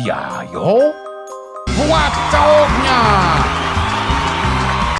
Iya, yo. Buat cowoknya.